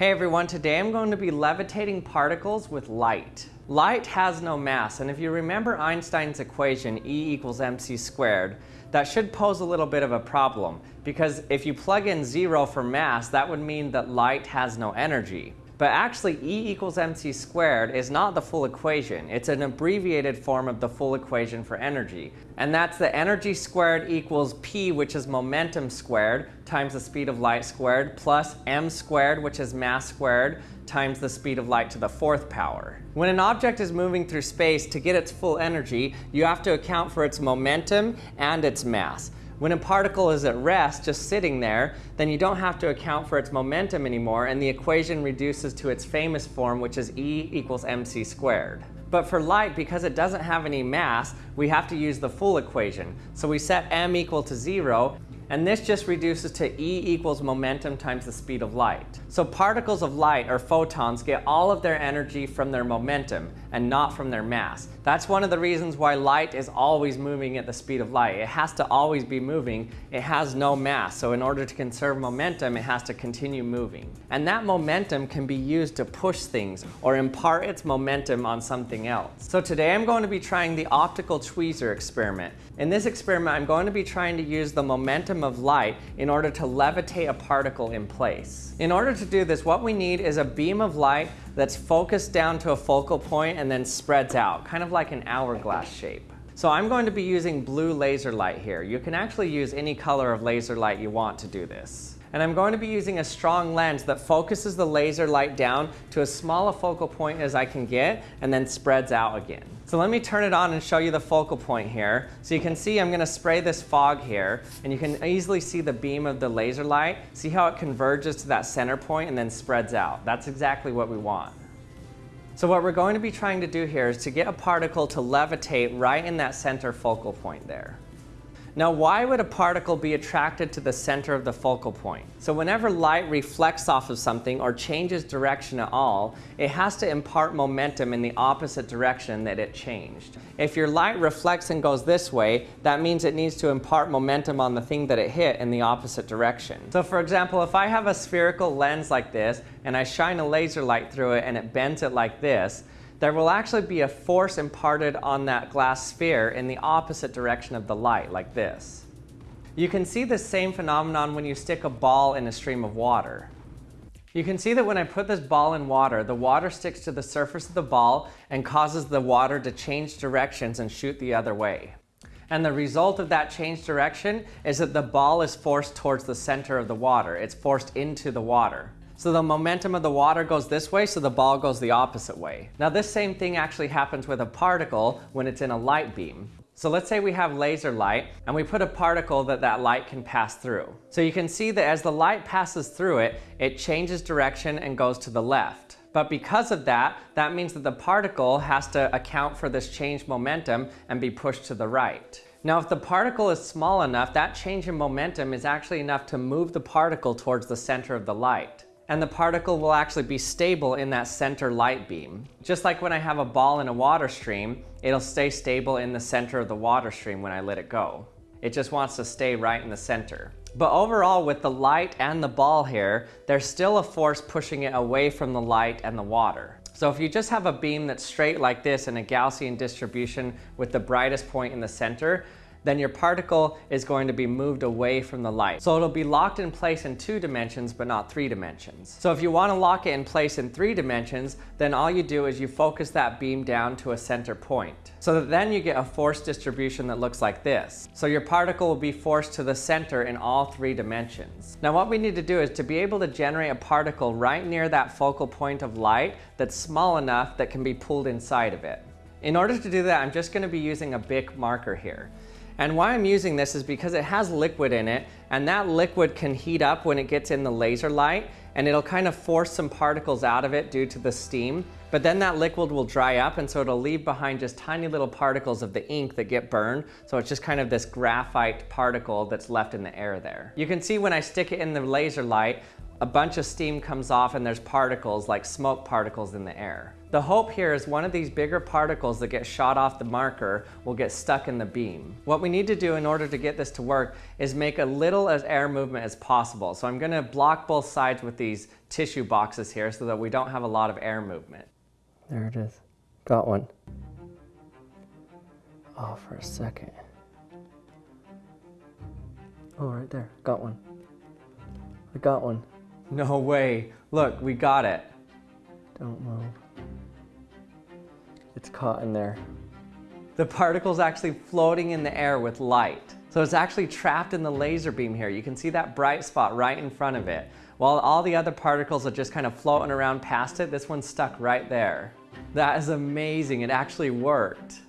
Hey everyone, today I'm going to be levitating particles with light. Light has no mass, and if you remember Einstein's equation, E equals mc squared, that should pose a little bit of a problem, because if you plug in zero for mass, that would mean that light has no energy. But actually, E equals mc squared is not the full equation. It's an abbreviated form of the full equation for energy. And that's the energy squared equals P, which is momentum squared, times the speed of light squared, plus m squared, which is mass squared, times the speed of light to the fourth power. When an object is moving through space, to get its full energy, you have to account for its momentum and its mass. When a particle is at rest, just sitting there, then you don't have to account for its momentum anymore, and the equation reduces to its famous form, which is E equals mc squared. But for light, because it doesn't have any mass, we have to use the full equation. So we set m equal to zero, and this just reduces to E equals momentum times the speed of light. So particles of light, or photons, get all of their energy from their momentum and not from their mass. That's one of the reasons why light is always moving at the speed of light. It has to always be moving. It has no mass, so in order to conserve momentum, it has to continue moving. And that momentum can be used to push things or impart its momentum on something else. So today I'm going to be trying the optical tweezer experiment. In this experiment, I'm going to be trying to use the momentum of light in order to levitate a particle in place. In order to do this, what we need is a beam of light that's focused down to a focal point and then spreads out, kind of like an hourglass shape. So I'm going to be using blue laser light here. You can actually use any color of laser light you want to do this. And I'm going to be using a strong lens that focuses the laser light down to as small a focal point as I can get and then spreads out again. So let me turn it on and show you the focal point here. So you can see I'm going to spray this fog here and you can easily see the beam of the laser light. See how it converges to that center point and then spreads out. That's exactly what we want. So what we're going to be trying to do here is to get a particle to levitate right in that center focal point there. Now, why would a particle be attracted to the center of the focal point? So whenever light reflects off of something or changes direction at all, it has to impart momentum in the opposite direction that it changed. If your light reflects and goes this way, that means it needs to impart momentum on the thing that it hit in the opposite direction. So for example, if I have a spherical lens like this and I shine a laser light through it and it bends it like this, there will actually be a force imparted on that glass sphere in the opposite direction of the light, like this. You can see the same phenomenon when you stick a ball in a stream of water. You can see that when I put this ball in water, the water sticks to the surface of the ball and causes the water to change directions and shoot the other way. And the result of that change direction is that the ball is forced towards the center of the water. It's forced into the water. So the momentum of the water goes this way, so the ball goes the opposite way. Now this same thing actually happens with a particle when it's in a light beam. So let's say we have laser light and we put a particle that that light can pass through. So you can see that as the light passes through it, it changes direction and goes to the left. But because of that, that means that the particle has to account for this changed momentum and be pushed to the right. Now, if the particle is small enough, that change in momentum is actually enough to move the particle towards the center of the light and the particle will actually be stable in that center light beam. Just like when I have a ball in a water stream, it'll stay stable in the center of the water stream when I let it go. It just wants to stay right in the center. But overall, with the light and the ball here, there's still a force pushing it away from the light and the water. So if you just have a beam that's straight like this in a Gaussian distribution with the brightest point in the center, then your particle is going to be moved away from the light. So it'll be locked in place in two dimensions, but not three dimensions. So if you want to lock it in place in three dimensions, then all you do is you focus that beam down to a center point. So that then you get a force distribution that looks like this. So your particle will be forced to the center in all three dimensions. Now what we need to do is to be able to generate a particle right near that focal point of light that's small enough that can be pulled inside of it. In order to do that, I'm just going to be using a Bic marker here. And why I'm using this is because it has liquid in it and that liquid can heat up when it gets in the laser light and it'll kind of force some particles out of it due to the steam. But then that liquid will dry up and so it'll leave behind just tiny little particles of the ink that get burned. So it's just kind of this graphite particle that's left in the air there. You can see when I stick it in the laser light, a bunch of steam comes off and there's particles like smoke particles in the air. The hope here is one of these bigger particles that get shot off the marker will get stuck in the beam. What we need to do in order to get this to work is make a little as air movement as possible. So I'm gonna block both sides with these tissue boxes here so that we don't have a lot of air movement. There it is. Got one. Oh, for a second. Oh, right there. Got one. I got one. No way. Look, we got it. Don't move. It's caught in there. The particle's actually floating in the air with light. So it's actually trapped in the laser beam here. You can see that bright spot right in front of it. While all the other particles are just kind of floating around past it, this one's stuck right there. That is amazing, it actually worked.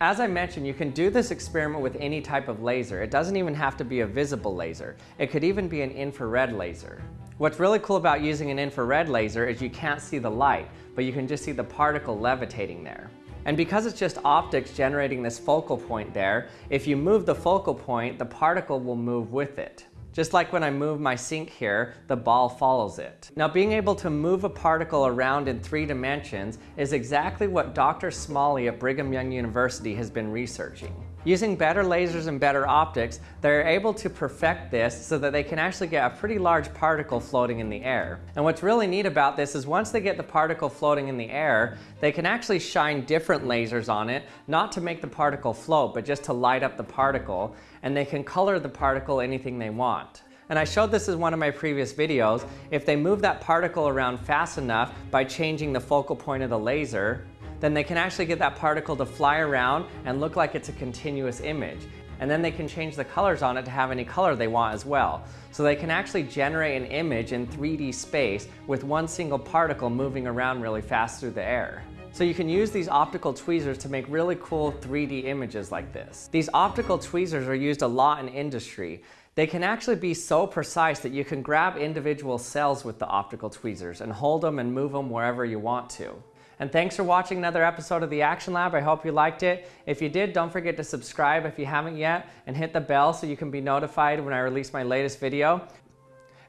As I mentioned, you can do this experiment with any type of laser. It doesn't even have to be a visible laser. It could even be an infrared laser. What's really cool about using an infrared laser is you can't see the light, but you can just see the particle levitating there. And because it's just optics generating this focal point there, if you move the focal point, the particle will move with it. Just like when I move my sink here, the ball follows it. Now being able to move a particle around in three dimensions is exactly what Dr. Smalley at Brigham Young University has been researching. Using better lasers and better optics, they're able to perfect this so that they can actually get a pretty large particle floating in the air. And what's really neat about this is once they get the particle floating in the air, they can actually shine different lasers on it, not to make the particle float, but just to light up the particle, and they can color the particle anything they want. And I showed this in one of my previous videos. If they move that particle around fast enough by changing the focal point of the laser, then they can actually get that particle to fly around and look like it's a continuous image. And then they can change the colors on it to have any color they want as well. So they can actually generate an image in 3D space with one single particle moving around really fast through the air. So you can use these optical tweezers to make really cool 3D images like this. These optical tweezers are used a lot in industry. They can actually be so precise that you can grab individual cells with the optical tweezers and hold them and move them wherever you want to. And thanks for watching another episode of the Action Lab. I hope you liked it. If you did, don't forget to subscribe if you haven't yet and hit the bell so you can be notified when I release my latest video.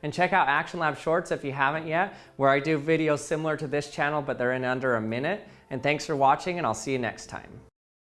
And check out Action Lab Shorts if you haven't yet, where I do videos similar to this channel, but they're in under a minute. And thanks for watching, and I'll see you next time.